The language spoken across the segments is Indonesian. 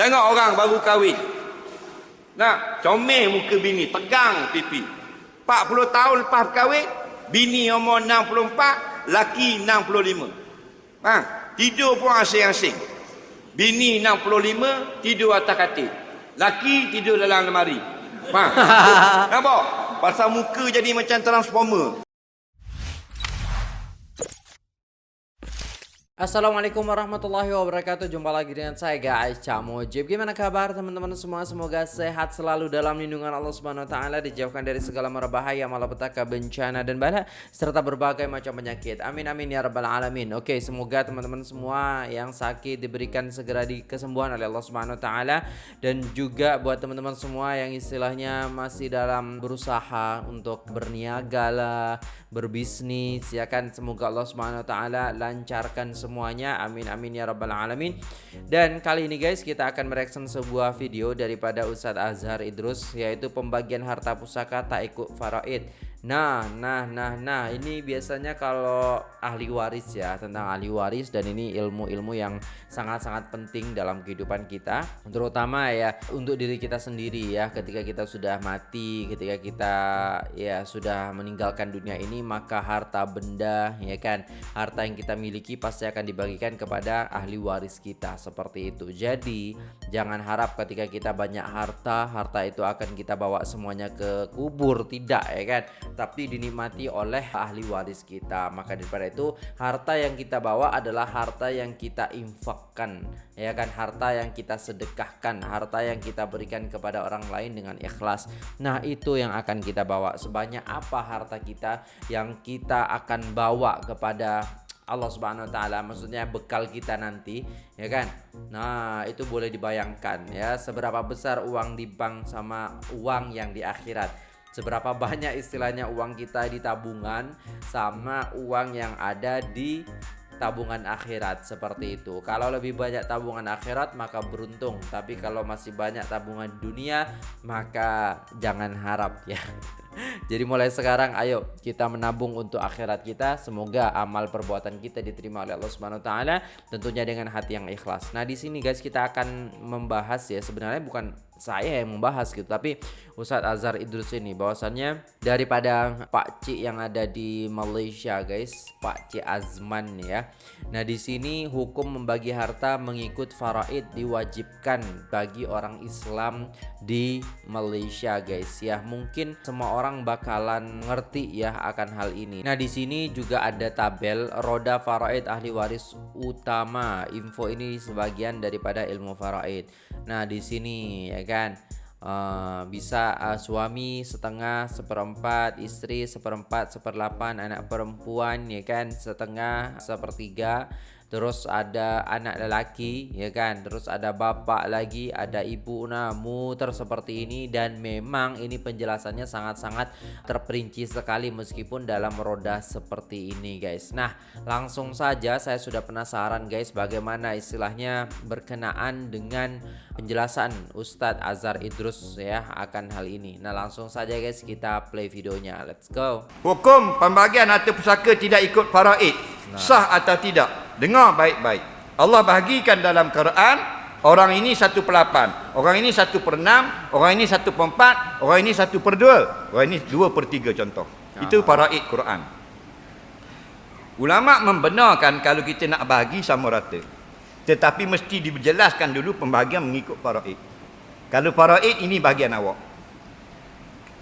Tengok orang baru kahwin. Nak, comel muka bini, tegang pipi. 40 tahun lepas kahwin, bini umur 64, laki 65. Ha, tidur pun asing-asing. Bini 65, tidur atas katil. Laki tidur dalam lemari. Ha. Nampak? Pasal muka jadi macam transformer. Assalamualaikum warahmatullahi wabarakatuh. Jumpa lagi dengan saya guys. Cak Mojib Gimana kabar teman-teman semua? Semoga sehat selalu dalam lindungan Allah Subhanahu Wa Taala Dijauhkan dari segala mara bahaya Malapetaka bencana dan bala Serta berbagai macam penyakit. Amin amin ya rabbal alamin. Oke semoga teman-teman semua Yang sakit diberikan segera di kesembuhan oleh Allah Subhanahu Wa Taala. Dan juga buat teman-teman semua Yang istilahnya masih dalam berusaha Untuk berniaga lah Berbisnis ya kan? Semoga Allah Subhanahu Wa Taala lancarkan semua semuanya. Amin amin ya rabbal alamin. Dan kali ini guys kita akan mereaction sebuah video daripada Ustadz Azhar Idrus yaitu pembagian harta pusaka tak ikut faraid Nah, nah, nah, nah, ini biasanya kalau ahli waris ya tentang ahli waris dan ini ilmu-ilmu yang sangat-sangat penting dalam kehidupan kita, terutama ya untuk diri kita sendiri ya. Ketika kita sudah mati, ketika kita ya sudah meninggalkan dunia ini, maka harta benda ya kan, harta yang kita miliki pasti akan dibagikan kepada ahli waris kita seperti itu. Jadi jangan harap ketika kita banyak harta, harta itu akan kita bawa semuanya ke kubur, tidak ya kan tapi dinikmati oleh ahli waris kita. Maka daripada itu, harta yang kita bawa adalah harta yang kita infakkan, ya kan? Harta yang kita sedekahkan, harta yang kita berikan kepada orang lain dengan ikhlas. Nah, itu yang akan kita bawa. Sebanyak apa harta kita yang kita akan bawa kepada Allah Subhanahu wa taala maksudnya bekal kita nanti ya kan nah itu boleh dibayangkan ya seberapa besar uang di bank sama uang yang di akhirat seberapa banyak istilahnya uang kita di tabungan sama uang yang ada di tabungan akhirat seperti itu. Kalau lebih banyak tabungan akhirat maka beruntung, tapi kalau masih banyak tabungan dunia maka jangan harap ya. Jadi mulai sekarang ayo kita menabung untuk akhirat kita. Semoga amal perbuatan kita diterima oleh Allah Subhanahu wa taala tentunya dengan hati yang ikhlas. Nah, di sini guys kita akan membahas ya sebenarnya bukan saya yang membahas gitu tapi Ustadz Azhar Idrus ini bahwasannya daripada Pak Cik yang ada di Malaysia guys Pak Cik Azman ya nah di sini hukum membagi harta mengikut faraid diwajibkan bagi orang Islam di Malaysia guys ya mungkin semua orang bakalan ngerti ya akan hal ini. Nah di sini juga ada tabel roda faraid ahli waris utama. Info ini sebagian daripada ilmu faraid. Nah di sini ya kan? Uh, bisa uh, suami setengah seperempat istri seperempat seperdelapan anak perempuan ya kan? Setengah sepertiga terus ada anak lelaki ya kan? Terus ada bapak lagi ada ibu nah muter seperti ini. Dan memang ini penjelasannya sangat-sangat terperinci sekali meskipun dalam roda seperti ini guys. Nah langsung saja saya sudah penasaran guys bagaimana istilahnya berkenaan dengan penjelasan Ustadz Azhar Idrus ya akan hal ini. Nah langsung saja guys kita play videonya. Let's go. Hukum pembagian harta pusaka tidak ikut faraid. Nah. sah atau tidak Dengar baik-baik. Allah bahagikan dalam Quran orang ini satu per lapan, orang ini satu per enam, orang ini satu per empat, orang ini satu per dua, orang ini dua per tiga contoh. Aha. Itu paraid Quran. Ulama membenarkan kalau kita nak bagi sama rata. Tetapi mesti dijelaskan dulu pembagian mengikut paraid. Kalau paraid ini bagian awak.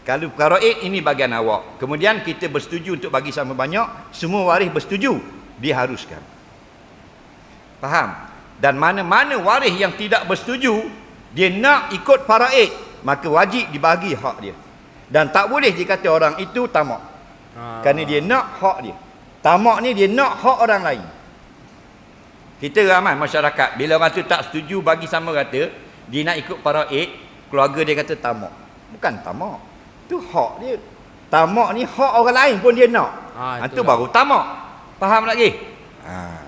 Kalau paraid ini bagian awak. Kemudian kita bersetuju untuk bagi sama banyak, semua waris bersetuju, diharuskan. Faham? Dan mana-mana waris yang tidak bersetuju, dia nak ikut faraid, maka wajib dibagi hak dia. Dan tak boleh dikata orang itu tamak. Ha. Kerana dia nak hak dia. Tamak ni dia nak hak orang lain. Kita ramai masyarakat, bila orang tu tak setuju bagi sama rata, dia nak ikut faraid, keluarga dia kata tamak. Bukan tamak. Itu hak dia. Tamak ni hak orang lain pun dia nak. Ha, itu baru tamak. Faham lagi? Ha.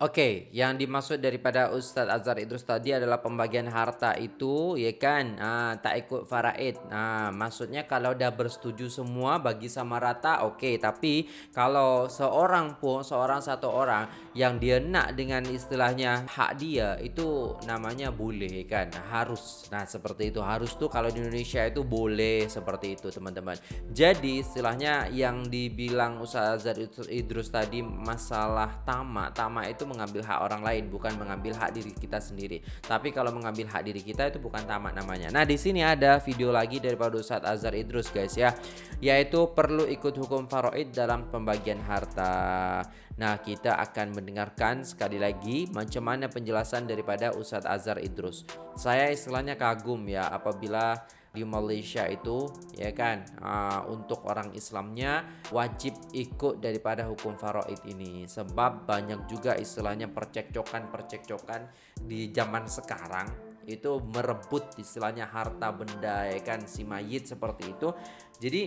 Oke, yang dimaksud daripada Ustadz Azhar Idrus tadi adalah pembagian harta itu, ya kan? Nah, tak ikut faraid. Nah, maksudnya kalau udah bersetuju semua bagi sama rata, oke. Tapi kalau seorang pun, seorang satu orang yang dia nak dengan istilahnya hak dia itu namanya boleh, kan? Harus. Nah, seperti itu harus tuh kalau di Indonesia itu boleh seperti itu, teman-teman. Jadi istilahnya yang dibilang Ustadz Azhar Idrus tadi masalah tamak, tamak itu mengambil hak orang lain, bukan mengambil hak diri kita sendiri. Tapi kalau mengambil hak diri kita itu bukan tamak namanya. Nah, di sini ada video lagi daripada Ustadz Azhar Idrus guys ya, yaitu perlu ikut hukum faraid dalam pembagian harta. Nah, kita akan mendengarkan sekali lagi macam mana penjelasan daripada Ustadz Azhar Idrus. Saya istilahnya kagum ya apabila di Malaysia itu ya kan? Uh, untuk orang Islamnya wajib ikut daripada hukum faraid ini. Sebab banyak juga istilahnya percekcokan-percekcokan di zaman sekarang itu merebut istilahnya harta benda ya kan? Si mayit seperti itu. Jadi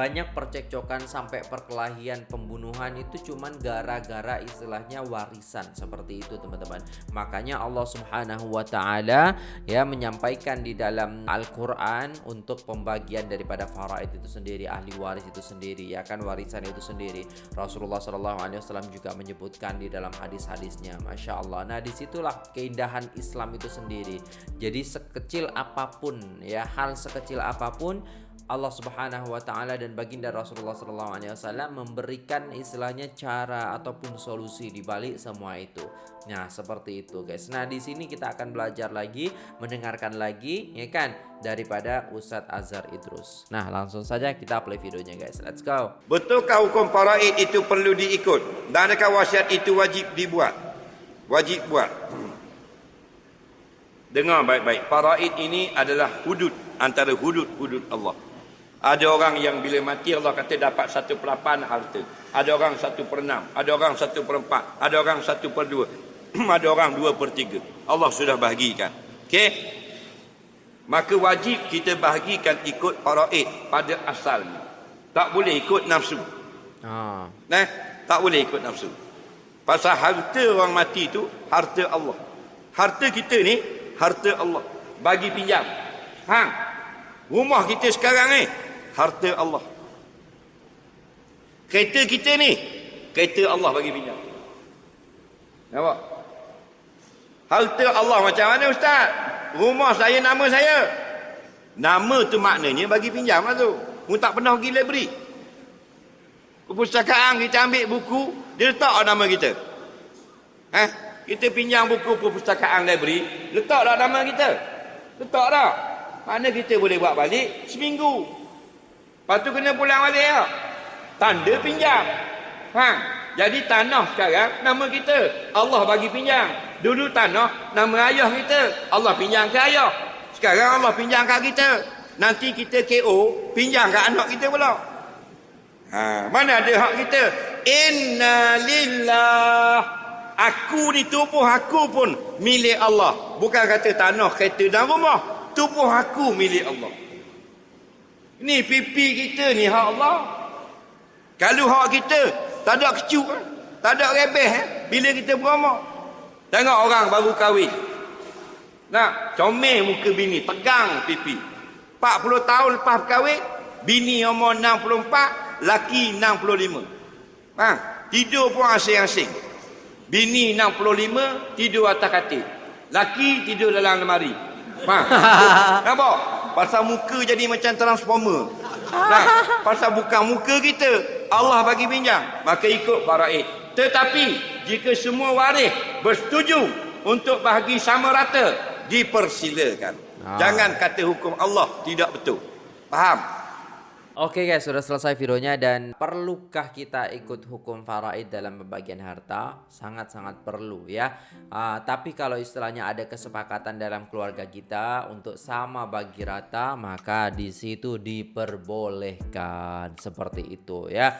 banyak percekcokan sampai perkelahian pembunuhan itu cuman gara-gara istilahnya warisan. Seperti itu teman-teman. Makanya Allah subhanahu wa ta'ala ya menyampaikan di dalam Al-Quran untuk pembagian daripada faraid itu sendiri ahli waris itu sendiri ya kan warisan itu sendiri. Rasulullah SAW juga menyebutkan di dalam hadis-hadisnya Masya Allah. Nah di situlah keindahan Islam itu sendiri. Jadi sekecil apa pun ya hal sekecil apa pun Allah Subhanahu wa taala dan baginda Rasulullah wasallam memberikan istilahnya cara ataupun solusi di balik semua itu. Nah, seperti itu guys. Nah, di sini kita akan belajar lagi, mendengarkan lagi ya kan daripada Ustadz Azhar Idrus. Nah, langsung saja kita play videonya guys. Let's go. Betulkah hukum faraid itu perlu diikut? Dan adakah wasiat itu wajib dibuat? Wajib buat. Dengar baik-baik. Faraid ini adalah hudud antara hudud-hudud Allah. Ada orang yang bila mati Allah kata dapat satu per lapan harta. Ada orang satu per enam. Ada orang satu per empat. Ada orang satu per dua. ada orang dua per tiga. Allah sudah bahagikan. Okey? Maka wajib kita bahagikan ikut faraid pada asalnya. Tak boleh ikut nafsu. Ha. Nah, tak boleh ikut nafsu. Pasal harta orang mati itu harta Allah. Harta kita ni harta Allah. Bagi pinjam. Hang. Rumah kita sekarang ni harta Allah. Kereta kita ni, kereta Allah bagi pinjam. Nampak? Harta Allah macam mana Ustaz? Rumah saya, nama saya. Nama tu maknanya bagi pinjam lah tu. Mu tak pernah pergi library. Perpustakaan kita ambil buku, dia letak nama kita. Eh? Kita pinjam buku perpustakaan library, letak dah nama kita. Letak dah. Mana kita boleh buat balik? Seminggu. Lepas tu kena pulang balik ya. Tanda pinjam. Ha. Jadi tanah sekarang nama kita. Allah bagi pinjam. Dulu tanah nama ayah kita. Allah pinjam ke ayah. Sekarang Allah pinjam ke kita. Nanti kita KO pinjam ke anak kita pula. Ha, mana ada hak kita? Inna lillah. Aku ni tubuh aku pun milik Allah. Bukan kata tanah, kereta dan rumah. Tubuh aku milik Allah. Ni pipi kita ni hak Allah. Kalau hak kita tak ada kecuk, tak ada rebeh eh? bila kita beramak. Tengok orang baru kahwin. Nak comel muka bini, tegang pipi. 40 tahun lepas kahwin, bini umur 64, laki 65. Ha, tidur pun asing-asing. Bini 65 tidur atas katil. Laki tidur dalam lemari. Ha. Nampak? Pasal muka jadi macam transformer. Nah, pasal bukan muka kita. Allah bagi pinjam. Maka ikut faraid. Tetapi, jika semua waris bersetuju untuk bahagi sama rata, dipersilakan. Ha. Jangan kata hukum Allah tidak betul. Faham? Oke guys, sudah selesai videonya dan perlukah kita ikut hukum faraid dalam pembagian harta? Sangat-sangat perlu ya. Uh, tapi kalau istilahnya ada kesepakatan dalam keluarga kita untuk sama bagi rata, maka di situ diperbolehkan seperti itu ya.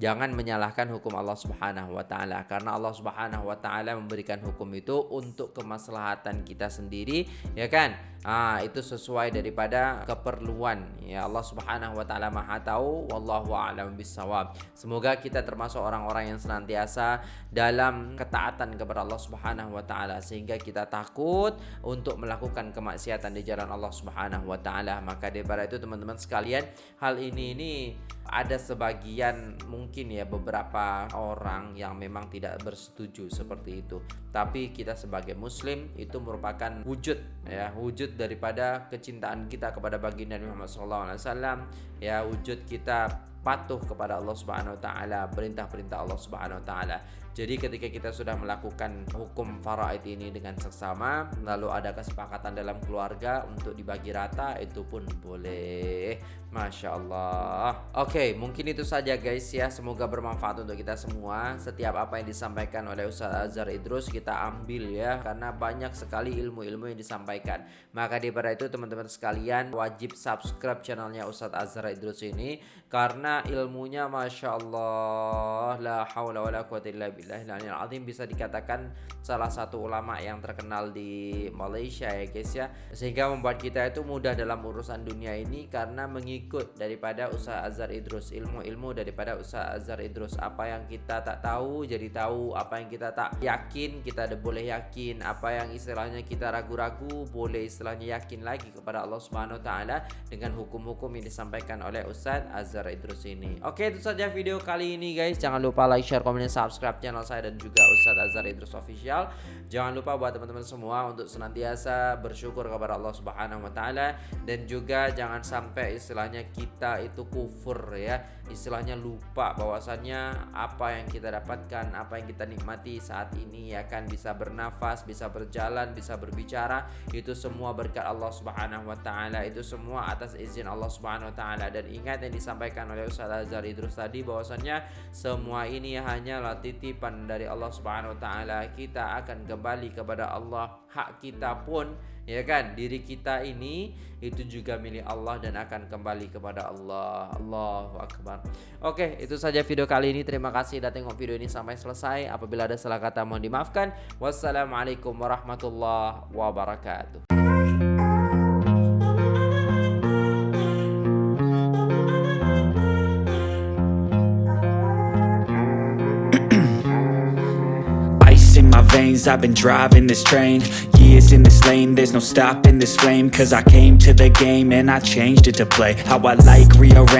Jangan menyalahkan hukum Allah Subhanahu wa taala karena Allah Subhanahu wa taala memberikan hukum itu untuk kemaslahatan kita sendiri ya kan? Ah itu sesuai daripada keperluan. Ya Allah Subhanahu wa taala Maha tahu wallahu a'lam bissawab. Semoga kita termasuk orang-orang yang senantiasa dalam ketaatan kepada Allah Subhanahu wa taala sehingga kita takut untuk melakukan kemaksiatan di jalan Allah Subhanahu wa taala. Maka daripada itu teman-teman sekalian hal ini ini ada sebagian ya beberapa orang yang memang tidak bersetuju seperti itu. Tapi kita sebagai muslim itu merupakan wujud ya, wujud daripada kecintaan kita kepada baginda Muhammad SAW ya, wujud kita patuh kepada Allah Subhanahu wa taala, perintah-perintah Allah Subhanahu wa taala. Jadi ketika kita sudah melakukan hukum faraid ini dengan seksama, lalu ada kesepakatan dalam keluarga untuk dibagi rata, itu pun boleh. Masya Allah. Oke, mungkin itu saja guys ya. Semoga bermanfaat untuk kita semua. Setiap apa yang disampaikan oleh Ustaz Azhar Idrus kita ambil ya, karena banyak sekali ilmu-ilmu yang disampaikan. Maka daripada itu teman-teman sekalian wajib subscribe channelnya Ustaz Azhar Idrus ini karena ilmunya Masya Allah la haula wa la illa azim bisa dikatakan salah satu ulama yang terkenal di Malaysia ya guys ya sehingga membuat kita itu mudah dalam urusan dunia ini karena mengikut daripada Ustaz Azhar Idrus ilmu-ilmu daripada Ustaz Azhar Idrus. Apa yang kita tak tahu jadi tahu. Apa yang kita tak yakin kita ada boleh yakin. Apa yang istilahnya kita ragu-ragu boleh istilahnya yakin lagi kepada Allah Subhanahu wa taala dengan hukum-hukum yang disampaikan oleh Ustaz Azhar Idrus ini. Oke itu saja video kali ini guys. Jangan lupa like, share, komen, dan subscribe channel saya Dan juga Ustadz Azhar Idrus Official. Jangan lupa buat teman-teman semua Untuk senantiasa bersyukur kepada Allah Subhanahu Wa Taala. Dan juga jangan sampai istilahnya kita itu kufur ya Istilahnya lupa bahwasannya Apa yang kita dapatkan Apa yang kita nikmati saat ini ya kan Bisa bernafas, bisa berjalan, bisa berbicara Itu semua berkat Allah Subhanahu Wa Taala Itu semua atas izin Allah Subhanahu Wa Taala Dan ingat yang disampaikan oleh Ustaz Azhar Idrus tadi bahwasannya semua ini hanyalah titipan dari Allah Subhanahu wa taala. Kita akan kembali kepada Allah. Hak kita pun ya kan diri kita ini itu juga milik Allah dan akan kembali kepada Allah. Allahu akbar. Oke, itu saja video kali ini. Terima kasih sudah tengok video ini sampai selesai. Apabila ada salah kata mohon dimaafkan. Wassalamualaikum warahmatullahi wabarakatuh. I've been driving this train Years in this lane. There's no stopping this flame Cause I came to the game And I changed it to play. How I like rearrange